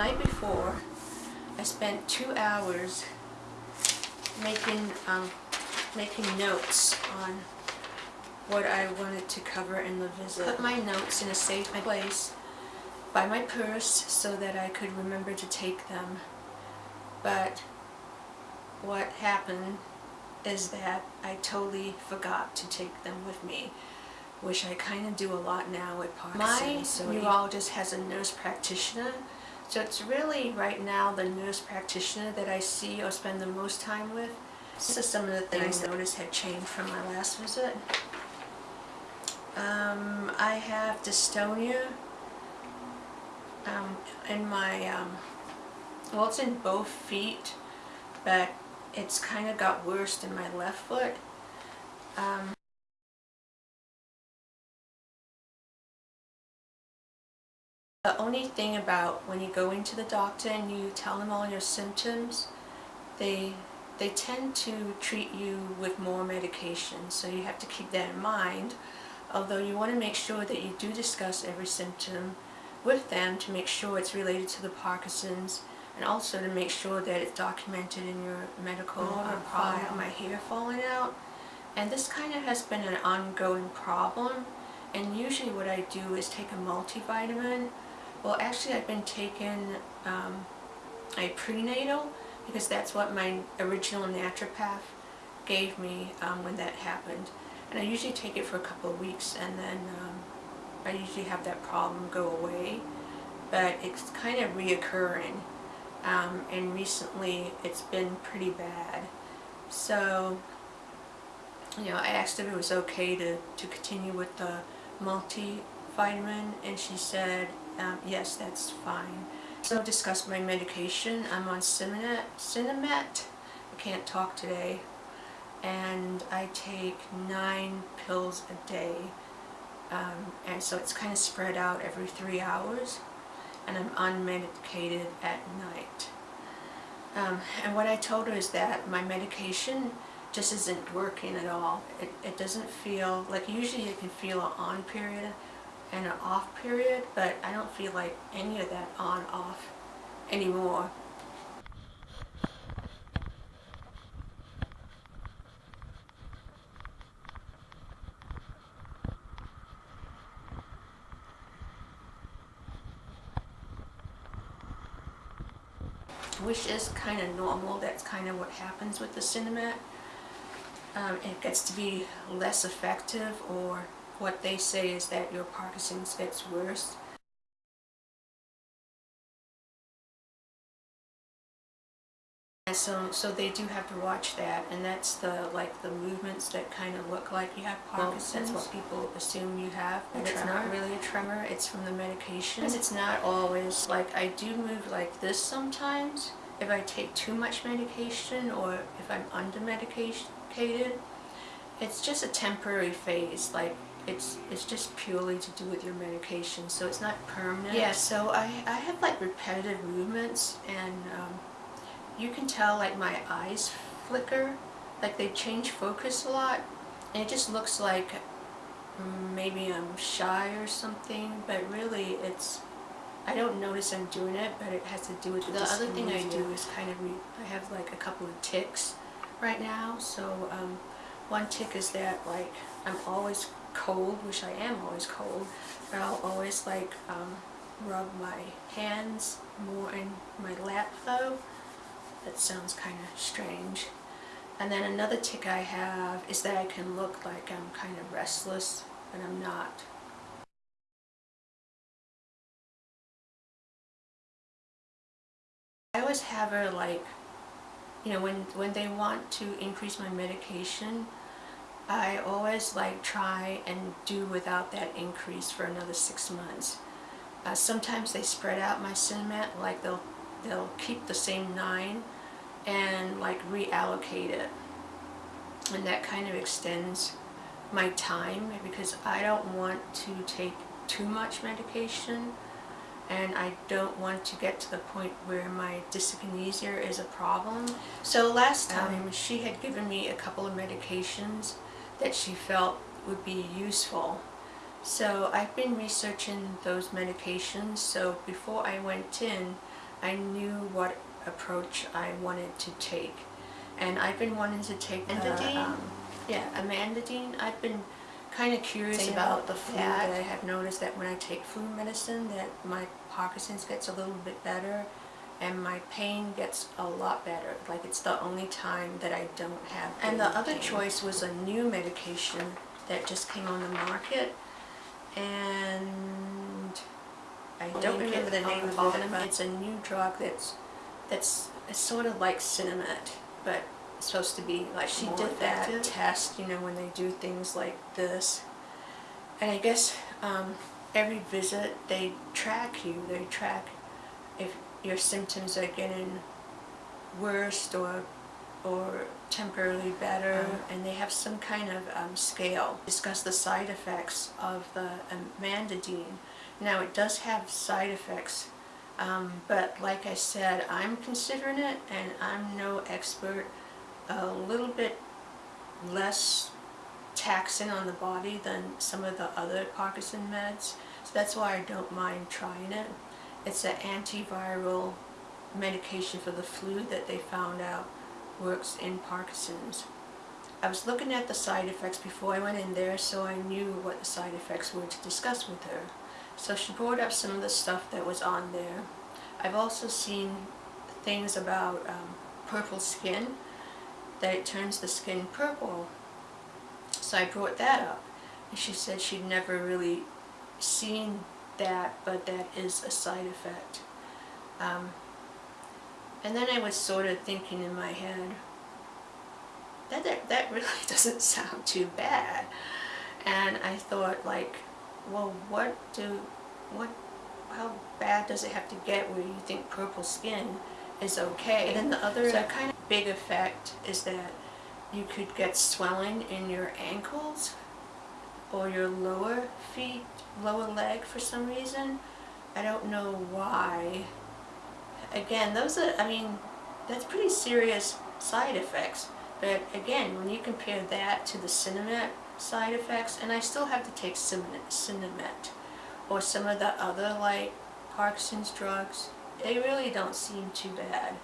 night before, I spent two hours making um, making notes on what I wanted to cover in the visit. Put my notes in a safe place by my purse so that I could remember to take them. But what happened is that I totally forgot to take them with me, which I kind of do a lot now with Parkinson's. My neurologist has a nurse practitioner, so it's really right now the nurse practitioner that I see or spend the most time with. This is some of the things I noticed had changed from my last visit. Um, I have dystonia um, in my, um, well it's in both feet, but it's kind of got worse in my left foot. The only thing about when you go into the doctor and you tell them all your symptoms, they they tend to treat you with more medication, so you have to keep that in mind. Although you want to make sure that you do discuss every symptom with them to make sure it's related to the Parkinson's and also to make sure that it's documented in your medical uh, file. My hair falling out and this kind of has been an ongoing problem and usually what I do is take a multivitamin. Well actually I've been taking um, a prenatal because that's what my original naturopath gave me um, when that happened. And I usually take it for a couple of weeks and then um, I usually have that problem go away. But it's kind of reoccurring um, and recently it's been pretty bad. So, you know, I asked if it was okay to, to continue with the multivitamin and she said, um, yes, that's fine. So discuss my medication. I'm on. Sinemet. I can't talk today. And I take nine pills a day. Um, and so it's kind of spread out every three hours and I'm unmedicated at night. Um, and what I told her is that my medication just isn't working at all. It, it doesn't feel, like usually you can feel an on period and an off period, but I don't feel like any of that on off anymore. which is kind of normal. That's kind of what happens with the Sinemet. Um, it gets to be less effective or what they say is that your Parkinson's gets worse. And so, so they do have to watch that, and that's the like the movements that kind of look like you have Parkinson's. Well, that's what people assume you have, but it's not really a tremor. It's from the medication. It's not always like I do move like this sometimes if I take too much medication or if I'm under medicated. It's just a temporary phase. Like it's it's just purely to do with your medication, so it's not permanent. Yeah. So I I have like repetitive movements and. Um, you can tell like my eyes flicker, like they change focus a lot, and it just looks like maybe I'm shy or something, but really it's, I don't notice I'm doing it, but it has to do with the, the other thing I do is kind of, I have like a couple of tics right now, so um, one tic is that like I'm always cold, which I am always cold, but I'll always like um, rub my hands more in my lap though, that sounds kind of strange. And then another tic I have is that I can look like I'm kind of restless, but I'm not. I always have her like, you know, when, when they want to increase my medication, I always like try and do without that increase for another six months. Uh, sometimes they spread out my Sinemet, like they'll they'll keep the same nine and like reallocate it and that kind of extends my time because I don't want to take too much medication and I don't want to get to the point where my dyskinesia is a problem. So last time um, she had given me a couple of medications that she felt would be useful. So I've been researching those medications so before I went in I knew what approach I wanted to take. And I've been wanting to take the, Amantadine? um, yeah, amantadine. I've been kind of curious Same about the flu that I have noticed that when I take flu medicine that my Parkinson's gets a little bit better and my pain gets a lot better. Like it's the only time that I don't have And the other pain. choice was a new medication that just came on the market and I don't link remember the name of it. but- It's a new drug that's that's it's sort of like Sinemet, but it's supposed to be like She did that that. test, you know, when they do things like this. And I guess um, every visit they track you. They track if your symptoms are getting worse or or temporarily better, Uh-huh. and they have some kind of um, scale. Discuss the side effects of the amantadine. Now it does have side effects, um, but like I said, I'm considering it, and I'm no expert. A little bit less taxing on the body than some of the other Parkinson meds, so that's why I don't mind trying it. It's an antiviral medication for the flu that they found out works in Parkinson's. I was looking at the side effects before I went in there so I knew what the side effects were to discuss with her. So she brought up some of the stuff that was on there. I've also seen things about um, purple skin, that it turns the skin purple. So I brought that up and she said she'd never really seen that but that is a side effect. Um, and then I was sort of thinking in my head, that, that, that really doesn't sound too bad. And I thought like, well what do, what, how bad does it have to get where you think purple skin is okay? And then the other- So kind of big effect is that you could get swelling in your ankles or your lower feet, lower leg for some reason. I don't know why. Again, those are, I mean, that's pretty serious side effects. But again, when you compare that to the Sinemet side effects, and I still have to take Sinemet, or some of the other like Parkinson's drugs, they really don't seem too bad.